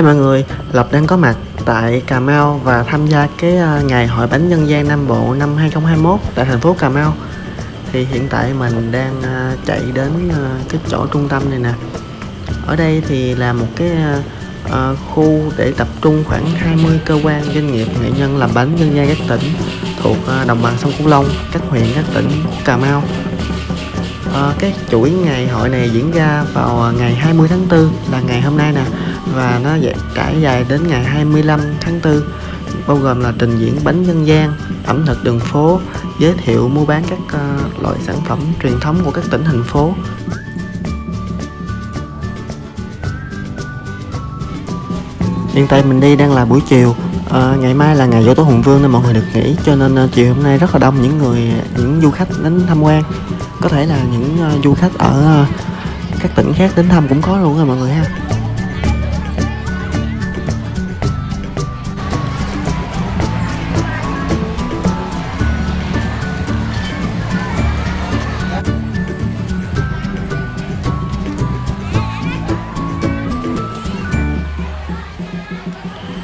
Hi mọi người, Lộc đang có mặt tại Cà Mau và tham gia cái à, ngày hội bánh dân gian Nam Bộ năm 2021 tại thành phố Cà Mau. Thì hiện tại mình đang à, chạy đến à, cái chỗ trung tâm này nè. Ở đây thì là một cái khu để tập trung khoảng 20 cơ quan doanh nghiệp nghệ nhân làm bánh dân gian các tỉnh thuộc đồng bằng sông Cửu Long, các huyện các tỉnh Cà Mau. Uh, cái chuỗi ngày hội này diễn ra vào ngày 20 tháng 4 là ngày hôm nay nè và nó trải dài đến ngày 25 tháng 4 bao gồm là trình diễn bánh dân gian, ẩm thực đường phố, giới thiệu mua bán các uh, loại sản phẩm truyền thống của các tỉnh thành phố. Hiện tại mình đi đang là buổi chiều à, Ngày mai là ngày dỗ tổ Hùng Vương nên mọi người được nghỉ Cho nên uh, chiều hôm nay rất là đông những người, những du khách đến tham quan Có thể là những uh, du khách ở uh, các tỉnh khác đến thăm cũng có luôn rồi mọi người ha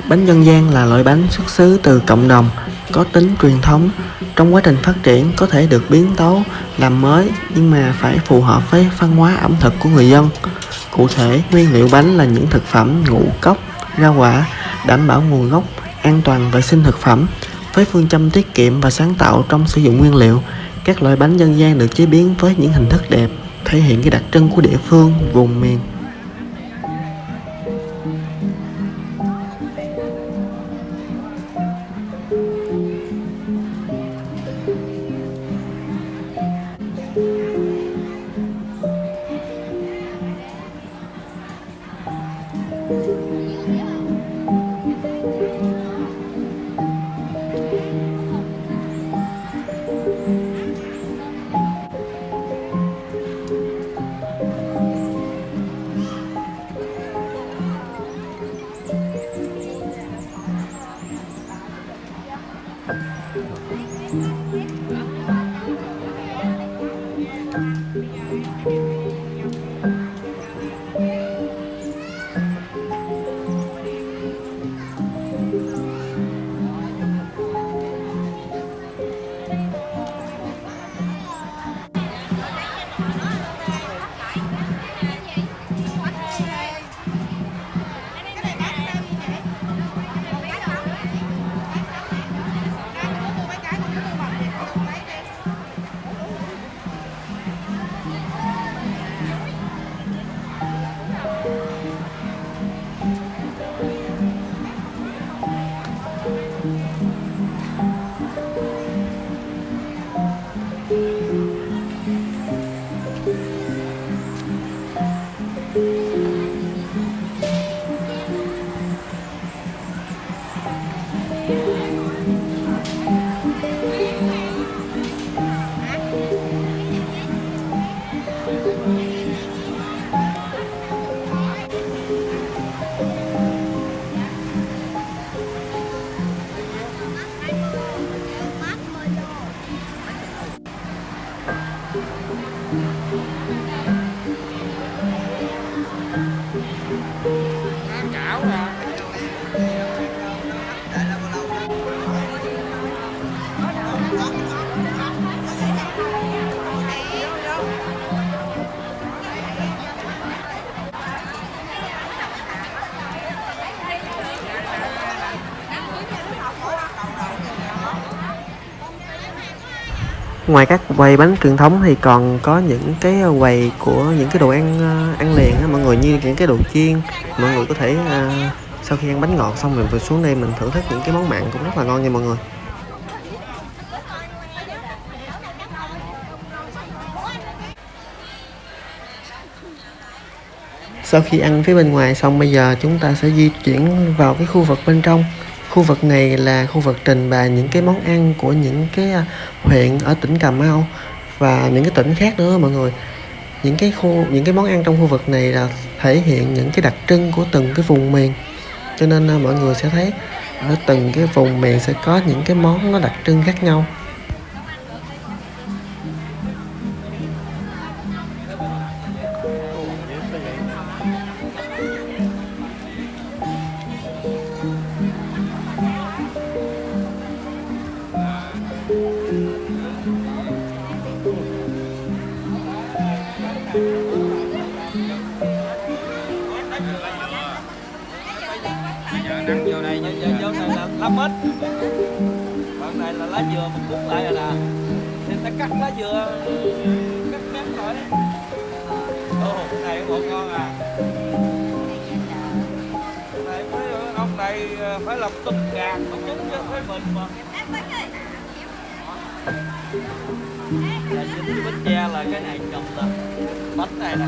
Bánh dân gian là loại bánh xuất xứ từ cộng đồng, có tính truyền thống. Trong quá trình phát triển có thể được biến tấu, làm mới nhưng mà phải phù hợp với văn hóa ẩm thực của người dân. Cụ thể, nguyên liệu bánh là những thực phẩm ngũ cốc, rau quả, đảm bảo nguồn gốc, an toàn vệ sinh thực phẩm. Với phương châm tiết kiệm và sáng tạo trong sử dụng nguyên liệu, các loại bánh dân gian được chế biến với những hình thức đẹp, thể hiện cái đặc trưng của địa phương, vùng miền. 嗯。Ngoài các quầy bánh truyền thống thì còn có những cái quầy của những cái đồ ăn ờ, ăn liền á. Mọi người như những cái đồ chiên. Mọi người có thể uh, sau khi ăn bánh ngọt xong mình vừa xuống đây mình thưởng thức những cái món mặn cũng rất là ngon nha mọi người. Sau khi ăn phía bên ngoài xong bây giờ chúng ta sẽ di chuyển vào cái khu vực bên trong khu vực này là khu vực trình bày những cái món ăn của những cái à, huyện ở tỉnh Cà Mau và những cái tỉnh khác nữa mọi người. Những cái khu, những cái món ăn trong khu vực này là thể hiện những cái đặc trưng của từng cái vùng miền. Cho nên à, mọi người sẽ thấy ở từng cái vùng miền sẽ có những cái món nó đặc trưng khác nhau. Lá mít phần này là lá dừa mình cuốn lại rồi nè. Thì ta cắt lá dừa cắt mép lại ồ cái này ngọt ngon à. Cái này phải ông này ờ, phải làm tôm gàn không đúng chứ với mình mà. Là dính bánh tre là cái này chụp là bánh này nè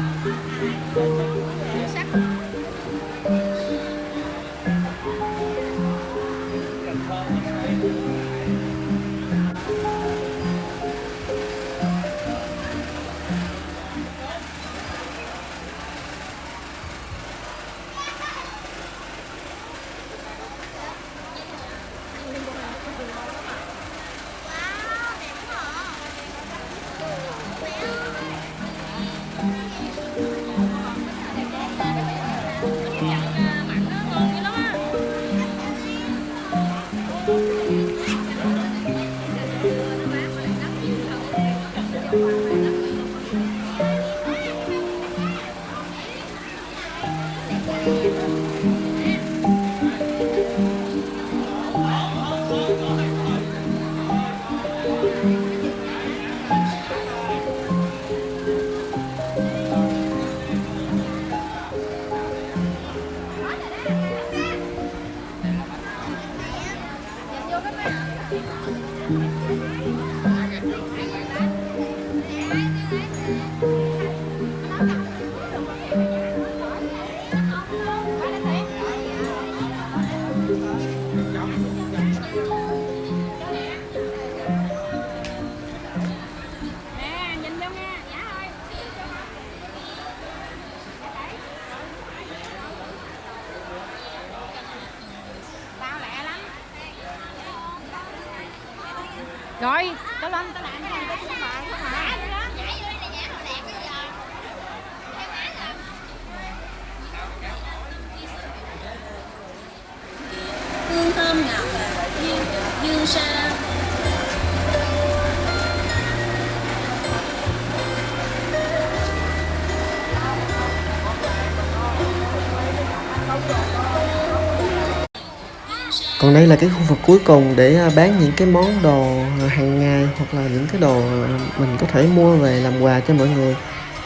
Còn đây là cái khu vực cuối cùng để à, bán những cái món đồ à, hàng ngày hoặc là những cái đồ à, mình có thể mua về làm quà cho mọi người.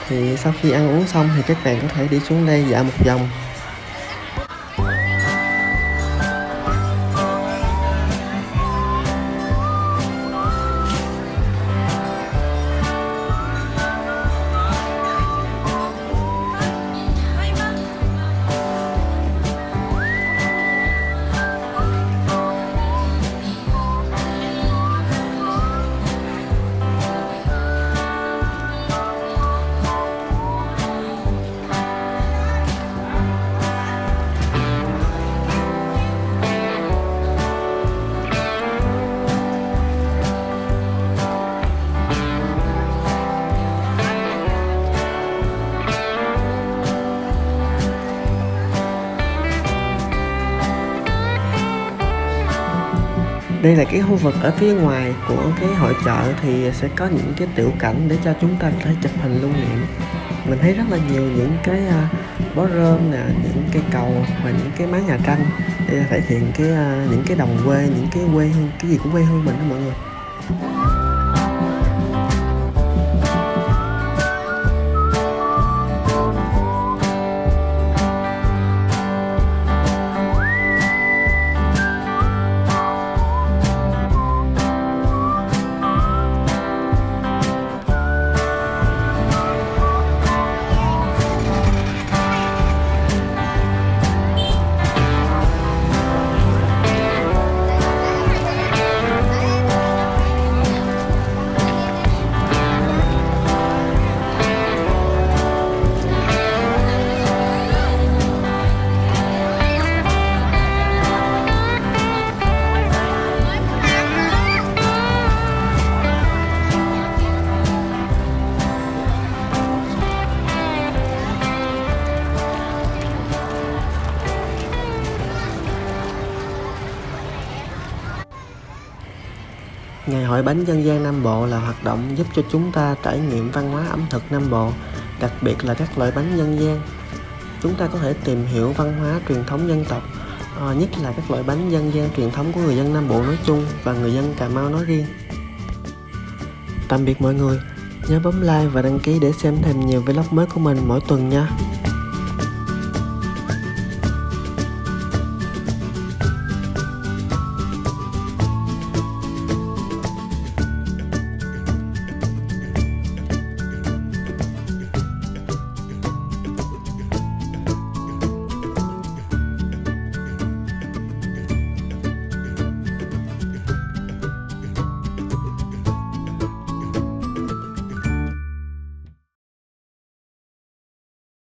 Thì sau khi ăn uống xong thì các bạn có thể đi xuống đây dạo một vòng. Đây là cái khu vực ở phía ngoài của cái hội chợ thì sẽ có những cái tiểu cảnh để cho chúng ta có thể chụp hình lưu niệm. Mình thấy rất là nhiều những cái uh, bó rơm nè những cây cầu và những cái mái nhà tranh để thể hiện cái à, những cái đồng quê những cái quê hương cái gì của quê hương mình đó mọi người. Ngày hội bánh dân gian Nam Bộ là hoạt động giúp cho chúng ta trải nghiệm văn hóa ẩm thực Nam Bộ, đặc biệt là các loại bánh dân gian. Chúng ta có thể tìm hiểu văn hóa truyền thống dân tộc ờ, nhất là các loại bánh dân gian truyền thống của người dân Nam Bộ nói chung và người dân Cà Mau nói riêng. Tạm biệt mọi người, nhớ bấm like và đăng ký để xem thêm nhiều vlog mới của mình mỗi tuần nha.